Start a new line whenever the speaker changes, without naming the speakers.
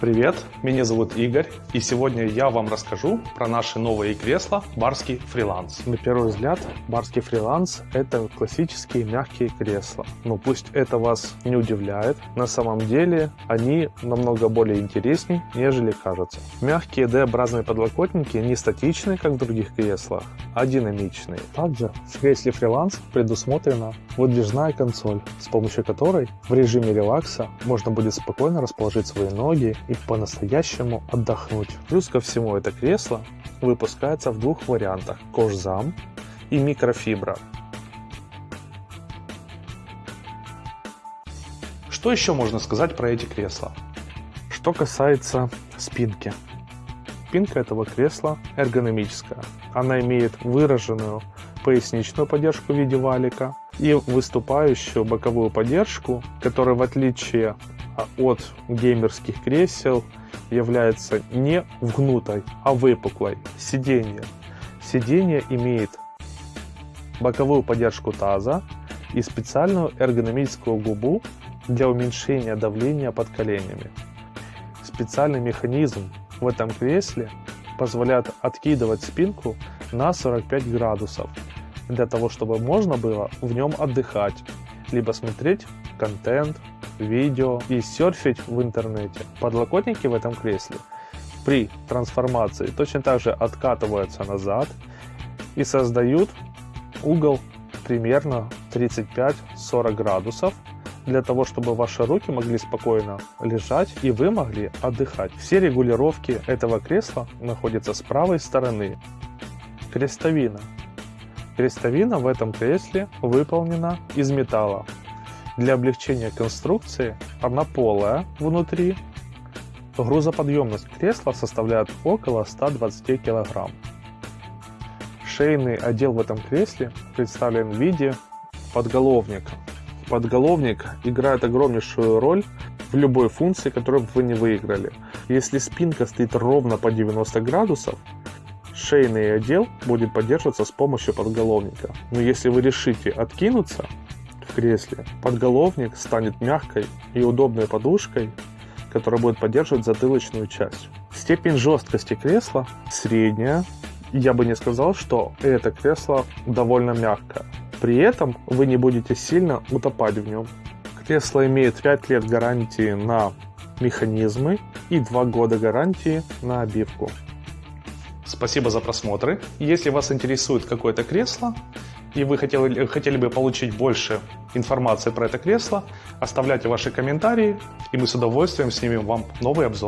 Привет, меня зовут Игорь, и сегодня я вам расскажу про наши новые кресла Барский фриланс.
На первый взгляд, Барский фриланс – это классические мягкие кресла. Но пусть это вас не удивляет, на самом деле они намного более интереснее, нежели кажется. Мягкие D-образные подлокотники не статичные, как в других креслах, а динамичные. Также в кресле фриланс предусмотрена выдвижная консоль, с помощью которой в режиме релакса можно будет спокойно расположить свои ноги и по-настоящему отдохнуть. Плюс ко всему это кресло выпускается в двух вариантах – кожзам и микрофибра.
Что еще можно сказать про эти кресла?
Что касается спинки. Спинка этого кресла эргономическая. Она имеет выраженную поясничную поддержку в виде валика и выступающую боковую поддержку, которая в отличие от геймерских кресел является не вгнутой, а выпуклой. Сиденье. Сиденье имеет боковую поддержку таза и специальную эргономическую губу для уменьшения давления под коленями. Специальный механизм в этом кресле позволяет откидывать спинку на 45 градусов, для того чтобы можно было в нем отдыхать, либо смотреть контент, видео и серфить в интернете. Подлокотники в этом кресле при трансформации точно так же откатываются назад и создают угол примерно 35-40 градусов для того, чтобы ваши руки могли спокойно лежать и вы могли отдыхать. Все регулировки этого кресла находятся с правой стороны. Крестовина. Крестовина в этом кресле выполнена из металла. Для облегчения конструкции она полая внутри. Грузоподъемность кресла составляет около 120 кг. Шейный отдел в этом кресле представлен в виде подголовника. Подголовник играет огромнейшую роль в любой функции, которую вы не выиграли. Если спинка стоит ровно по 90 градусов, шейный отдел будет поддерживаться с помощью подголовника. Но если вы решите откинуться, кресле. Подголовник станет мягкой и удобной подушкой, которая будет поддерживать затылочную часть. Степень жесткости кресла средняя. Я бы не сказал, что это кресло довольно мягкое. При этом вы не будете сильно утопать в нем. Кресло имеет 5 лет гарантии на механизмы и 2 года гарантии на обивку.
Спасибо за просмотры. Если вас интересует какое-то кресло, и вы хотели, хотели бы получить больше информации про это кресло, оставляйте ваши комментарии, и мы с удовольствием снимем вам новый обзор.